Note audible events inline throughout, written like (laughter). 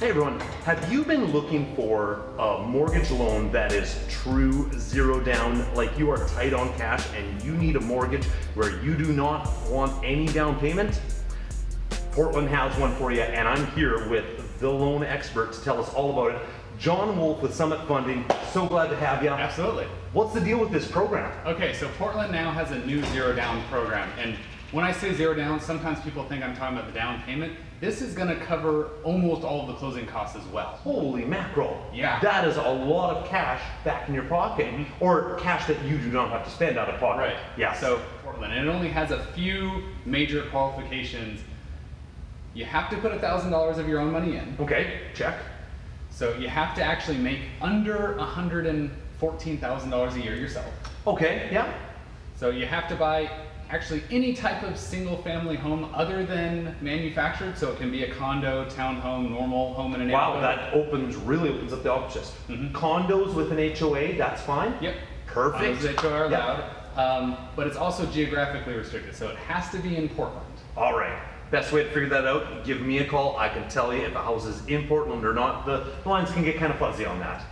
Hey everyone, have you been looking for a mortgage loan that is true zero down, like you are tight on cash and you need a mortgage where you do not want any down payment? Portland has one for you and I'm here with the loan expert to tell us all about it. John Wolf with Summit Funding, so glad to have you. Absolutely. What's the deal with this program? Okay, so Portland now has a new zero down program. And when I say zero down, sometimes people think I'm talking about the down payment. This is gonna cover almost all of the closing costs as well. Holy mackerel. Yeah. That is a lot of cash back in your pocket, mm-hmm. or cash that you do not have to spend out of pocket. Right. Yeah. So Portland, and it only has a few major qualifications. You have to put $1,000 of your own money in. Okay, check. So you have to actually make under $114,000 a year yourself. Okay, yeah. So you have to buy actually any type of single family home other than manufactured. So it can be a condo, townhome, normal home in a Wow, that opens, really opens up the options. Condos with an HOA, that's fine? Yep. Perfect. Condos that are Yep. allowed. Um, but it's also geographically restricted. So it has to be in Portland. All right. Best way to figure that out, give me a call. I can tell you if a house is in Portland or not. The lines can get kind of fuzzy on that.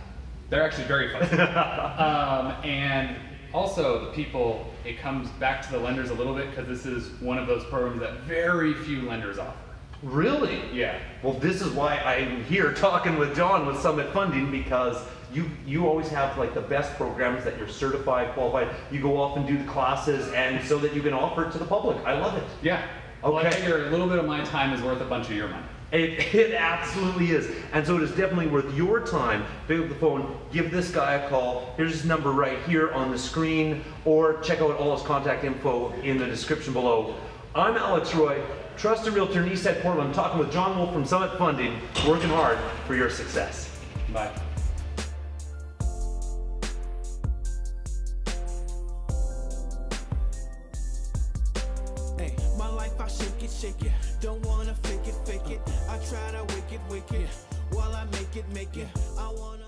They're actually very fuzzy. (laughs) um, and also the people, it comes back to the lenders a little bit because this is one of those programs that very few lenders offer. Really? Yeah. Well, this is why I'm here talking with John with Summit Funding because you you always have like the best programs that you're certified, qualified. You go off and do the classes, and so that you can offer it to the public. I love it. Yeah. Well, I Okay. figure a little bit of my time is worth a bunch of your money. It, (laughs) it absolutely is. And so it is definitely worth your time. Pick up the phone, give this guy a call. Here's his number right here on the screen, or check out all his contact info in the description below. I'm Alex Roy, trusted realtor in Eastside Portland, talking with John Wolf from Summit Funding, working hard for your success. Bye. Hey, my life I shake it, shake it. Don't wanna fake it, fake it. Try to wick it, wick it. While I make it, make it. I wanna.